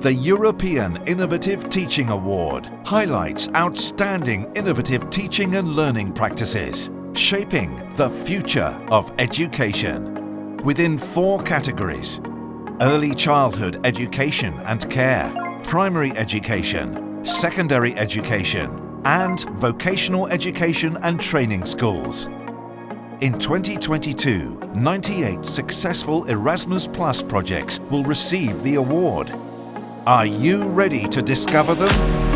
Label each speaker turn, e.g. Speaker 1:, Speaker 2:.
Speaker 1: The European Innovative Teaching Award highlights outstanding innovative teaching and learning practices, shaping the future of education. Within four categories, early childhood education and care, primary education, secondary education, and vocational education and training schools. In 2022, 98 successful Erasmus Plus projects will receive the award. Are you ready to discover them?